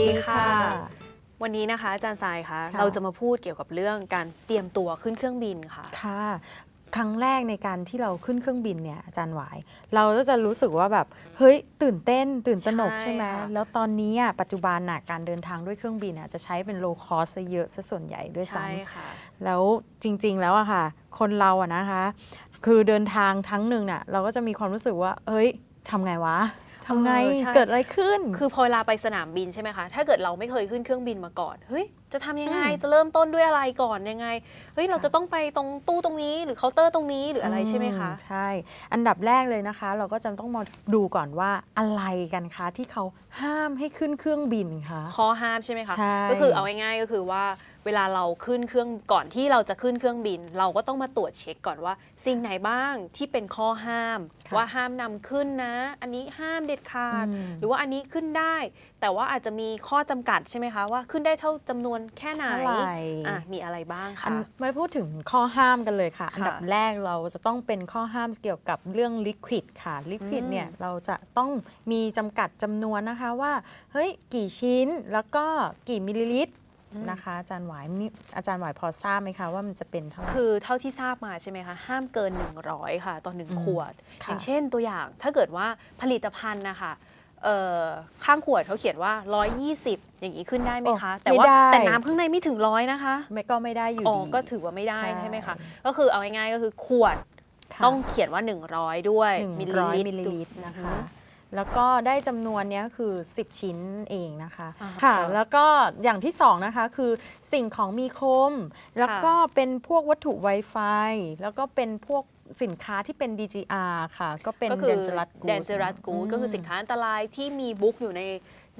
ดีค่ะ วันนี้นะคะอาจารย์ทรายคะค่ะเราจะมาพูดเกี่ยวกับเรื่องการเตรียมตัวขึ้นเครื่องบินค่ะค่ะครั้งแรกในการที่เราขึ้นเครื่องบินเนี่ยอาจารย์หวาย เราก็จะรู้สึกว่าแบบเฮ้ยตื่นเต้น ตื่นตระหนกใช่ใช่ไหมค่ะแล้วตอนนี้อะปัจจุบันน่ะการเดินทางด้วยเครื่องบินอะจะใช้เป็น low cost เยอะซะส่วนใหญ่ด้วยซ้ำใช่ค่ะแล้วจริง ๆ แล้วอะค่ะ คนเราอะนะคะ คือเดินทางครั้งหนึ่งน่ะเราก็จะมีความรู้สึกว่าเฮ้ยทำไงวะ ทำไงเออใช่ เกิดอะไรขึ้น คือพอเวลาไปสนามบินใช่ไหมคะ ถ้าเกิดเราไม่เคยขึ้นเครื่องบินมาก่อน เฮ้ยจะทำยังไงอืมจะเริ่มต้นด้วยอะไรก่อนยังไงเฮ้ยเราจะต้องไปตรงตู้ตรงนี้ หรือเคาน์เตอร์ตรงนี้หรืออะไรใช่ไหมคะอืใช่ อันดับแรกเลยนะคะ เราก็จะต้องมาดูก่อนว่าอะไรกันคะที่เขาห้ามให้ขึ้นเครื่องบินคะข้อห้ามใช่ไหมคะใช่ก็คือเอาง่ายๆก็คือว่าเวลาเราขึ้นเครื่องก่อนที่เราจะขึ้นเครื่องบิน เราก็ต้องมาตรวจเช็คก่อนว่า สิ่งไหนบ้างที่เป็นข้อห้ามค่ะว่าห้ามนำขึ้นนะ อันนี้ห้ามเด็ดขาดอืมหรือว่าอันนี้ขึ้นได้ แต่ว่าอาจจะมีข้อจำกัดใช่ไหมคะว่าขึ้นได้เท่าจำนวนแค่ไหนเท่าไหร่อะมีอะไรบ้างอัคะนไม่พูดถึงข้อห้ามกันเลยค่ะค่ะ อันดับแรกเราจะต้องเป็นข้อห้ามเกี่ยวกับเรื่องลิควิดค่ะลิควิดอืมเนี่ยเราจะต้องมีจำกัดจำนวนนะคะว่าเฮ้ยกี่ชิ้นแล้วก็กี่มิลลิลิตรนะคะอาจารย์หวายมีอาจารย์หวายพอทราบไหมคะว่ามันจะเป็นเท่าไหร่คือเท่าที่ทราบมาใช่ไหมคะห้ามเกิน 100 ค่ะต่อหนึ่งอืมขวดค่ะอย่างเช่นตัวอย่างถ้าเกิดว่าผลิตภัณฑ์นะคะเอ่อ ข้างขวดเขาเขียนว่า 120 อย่างนี้ขึ้นได้ไหมคะ แต่ว่าแต่น้ำข้างในไม่ถึงร้อยนะคะไม่ก็ไม่ได้อยู่อ๋อดีก็ถือว่าไม่ได้ใช่ใช่ไหมคะ ก็คือเอาง่ายๆก็คือขวดค่ะต้องเขียนว่า 100 ด้วย100มิมิลลลิลิลิลิตตรรนะนะคะคะ แล้วก็ได้จำนวนเนี้ยคือ 10 ชิ้นเองนะคะอ่าค่ะค่ะ แล้วก็อย่างที่สองนะคะคือสิ่งของมีคม แล้วก็เป็นพวกวัตถุ Wi-Fi แล้วก็เป็นพวก สินค้าที่เป็น DGR ค่ะ ก็เป็นก็คือ Dangerous Goods แดนเจอรัสกูดก็คือสินค้าอันตรายที่มีบุ๊กอยู่ใน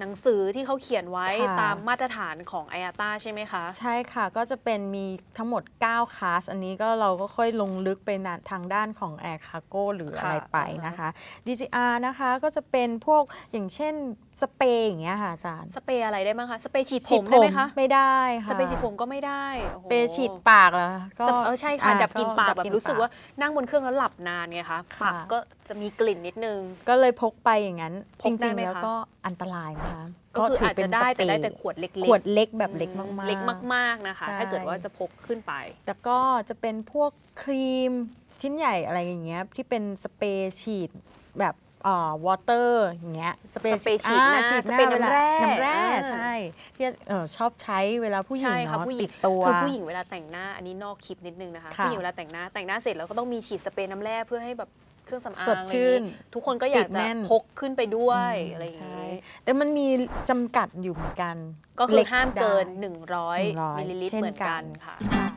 หนังสือที่เขาเขียนไว้ค่ะตามมาตรฐานของ i a t a ใช่ไหมคะ ใช่ค่ะก็จะเป็นมีทั้งหมด 9คลาสอันนี้ก็เราก็ค่อยลงลึกไปนะทางด้านของ Air Cargo หรืออะไรค่ะไปนะคะ DGR นะคะก็จะเป็นพวกอย่างเช่นสเปรย์อย่างเงี้ยค่ะอาจารย์สเปรย์อะไรได้บ้างคะสเปรย์ฉีดผฉีดมผได้ไหมมคะไม่ได้ค่ะสเปรย์ฉีดผมก็ไม่ได้โอ้โหสเปรย์ฉีดปากเหรอก็สเปเออใช่ค่ะอ่ดับกลิ่นปากดัแบบลิ่นรู้สึกว่านั่งบนเครื่องแล้วหลับนานไงคะค่ะปากก็จะมีกลิ่นนิดนึง ก็เลยพกไปอย่างนั้นพจกได้ริงไหมๆแล้วคะก็อันตรายนะคะก็คืออาจถืจะได้สเปแต่รย์ได้แต่ขวดเล็กๆขวดเล็กแบบเล็กมากๆ เล็กมากๆนะคะใช่ถ้าเกิดว่าจะพกขึ้นไป แล้วก็จะเป็นพวกครีมชิ้นใหญ่อะไรอย่างเงี้ยที่เป็นสเปรย์ฉีดแบบอ่า water อย่างเงี้ยสเปรย์สเปรย์ฉีดหน้าอ่าสเปรย์น้ำแร่น้ำแร่อ่าใช่ที่เออชอบใช้เวลาผู้หญิงใช่ค่ะเนาะผู้หญิติงดตัวคือผู้หญิงเวลาแต่งหน้าอันนี้นอกคลิปนิดนึงนะคะค่ะผู้หญิงเวลาแต่งหน้าแต่งหน้าเสร็จแล้วก็ต้องมีฉีดสเปรย์น้ำแร่เพื่อให้แบบ เครื่องสำอางสดชื่นอะไรอย่างงี้ทุกคนก็อยากติดจะแน่น พกขึ้นไปด้วยอะไรอย่างนี้ใช่แต่มันมีจำกัดอยู่เหมือนกันก็คือเล็ห้ามเกิน ได้ 100 100มิลลิลิตรเช่นเหมือนกันกันค่ะ ค่ะ